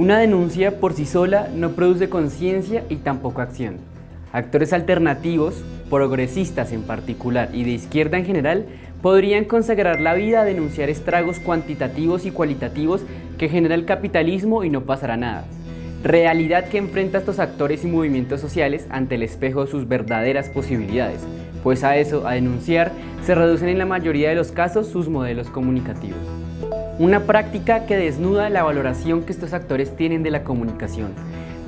Una denuncia por sí sola no produce conciencia y tampoco acción. Actores alternativos, progresistas en particular y de izquierda en general, podrían consagrar la vida a denunciar estragos cuantitativos y cualitativos que genera el capitalismo y no pasará nada. Realidad que enfrenta a estos actores y movimientos sociales ante el espejo de sus verdaderas posibilidades, pues a eso, a denunciar, se reducen en la mayoría de los casos sus modelos comunicativos. Una práctica que desnuda la valoración que estos actores tienen de la comunicación,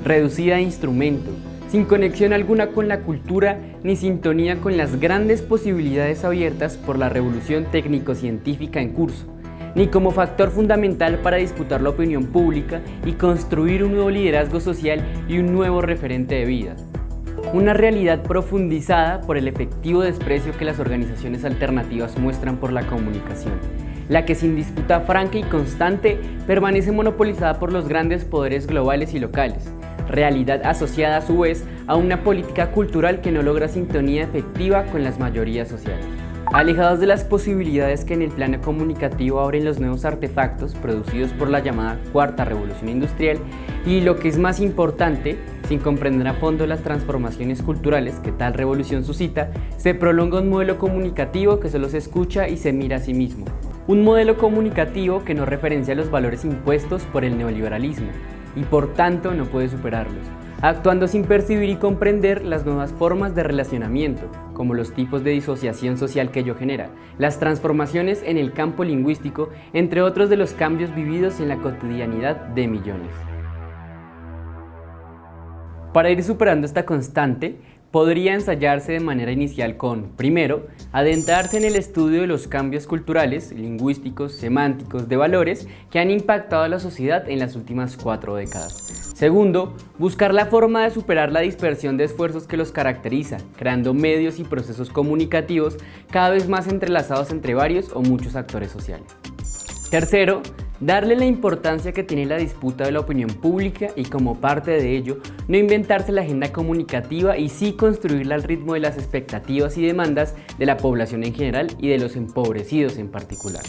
reducida a instrumento, sin conexión alguna con la cultura ni sintonía con las grandes posibilidades abiertas por la revolución técnico-científica en curso, ni como factor fundamental para disputar la opinión pública y construir un nuevo liderazgo social y un nuevo referente de vida. Una realidad profundizada por el efectivo desprecio que las organizaciones alternativas muestran por la comunicación la que sin disputa franca y constante permanece monopolizada por los grandes poderes globales y locales, realidad asociada a su vez a una política cultural que no logra sintonía efectiva con las mayorías sociales. Alejados de las posibilidades que en el plano comunicativo abren los nuevos artefactos producidos por la llamada Cuarta Revolución Industrial y lo que es más importante, sin comprender a fondo las transformaciones culturales que tal revolución suscita, se prolonga un modelo comunicativo que solo se escucha y se mira a sí mismo, un modelo comunicativo que no referencia los valores impuestos por el neoliberalismo y por tanto no puede superarlos, actuando sin percibir y comprender las nuevas formas de relacionamiento, como los tipos de disociación social que ello genera, las transformaciones en el campo lingüístico, entre otros de los cambios vividos en la cotidianidad de millones. Para ir superando esta constante, podría ensayarse de manera inicial con, primero, adentrarse en el estudio de los cambios culturales, lingüísticos, semánticos, de valores que han impactado a la sociedad en las últimas cuatro décadas. Segundo, buscar la forma de superar la dispersión de esfuerzos que los caracteriza, creando medios y procesos comunicativos cada vez más entrelazados entre varios o muchos actores sociales. Tercero, darle la importancia que tiene la disputa de la opinión pública y como parte de ello, no inventarse la agenda comunicativa y sí construirla al ritmo de las expectativas y demandas de la población en general y de los empobrecidos en particular.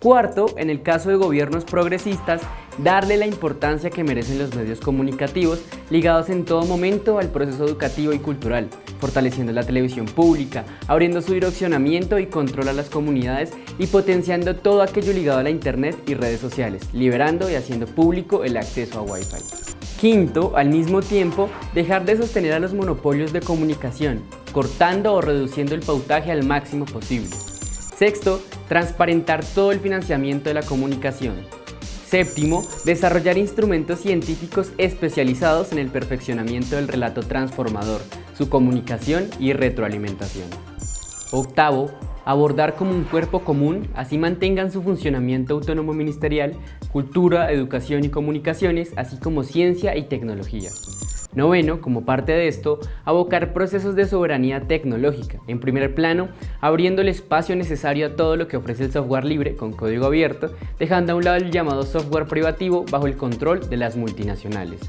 Cuarto, en el caso de gobiernos progresistas, darle la importancia que merecen los medios comunicativos ligados en todo momento al proceso educativo y cultural, fortaleciendo la televisión pública, abriendo su direccionamiento y control a las comunidades y potenciando todo aquello ligado a la internet y redes sociales, liberando y haciendo público el acceso a Wi-Fi. Quinto, al mismo tiempo, dejar de sostener a los monopolios de comunicación, cortando o reduciendo el pautaje al máximo posible. Sexto, transparentar todo el financiamiento de la comunicación. Séptimo, desarrollar instrumentos científicos especializados en el perfeccionamiento del relato transformador, su comunicación y retroalimentación. Octavo, abordar como un cuerpo común, así mantengan su funcionamiento autónomo ministerial, cultura, educación y comunicaciones, así como ciencia y tecnología. Noveno, como parte de esto, abocar procesos de soberanía tecnológica. En primer plano, abriendo el espacio necesario a todo lo que ofrece el software libre con código abierto, dejando a un lado el llamado software privativo bajo el control de las multinacionales.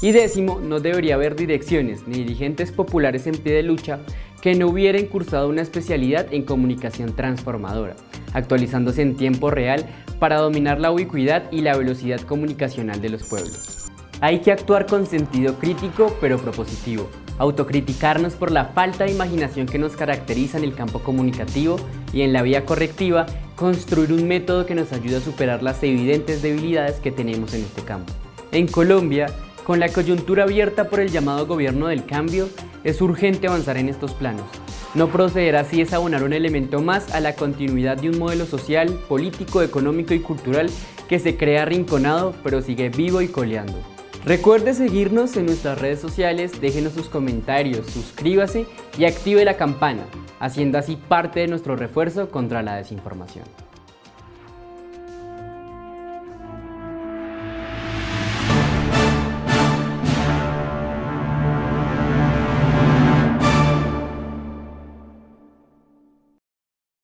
Y décimo, no debería haber direcciones ni dirigentes populares en pie de lucha que no hubieran cursado una especialidad en comunicación transformadora, actualizándose en tiempo real para dominar la ubicuidad y la velocidad comunicacional de los pueblos. Hay que actuar con sentido crítico pero propositivo, autocriticarnos por la falta de imaginación que nos caracteriza en el campo comunicativo y en la vía correctiva, construir un método que nos ayude a superar las evidentes debilidades que tenemos en este campo. En Colombia, con la coyuntura abierta por el llamado gobierno del cambio, es urgente avanzar en estos planos. No proceder así es abonar un elemento más a la continuidad de un modelo social, político, económico y cultural que se crea arrinconado pero sigue vivo y coleando. Recuerde seguirnos en nuestras redes sociales, déjenos sus comentarios, suscríbase y active la campana, haciendo así parte de nuestro refuerzo contra la desinformación.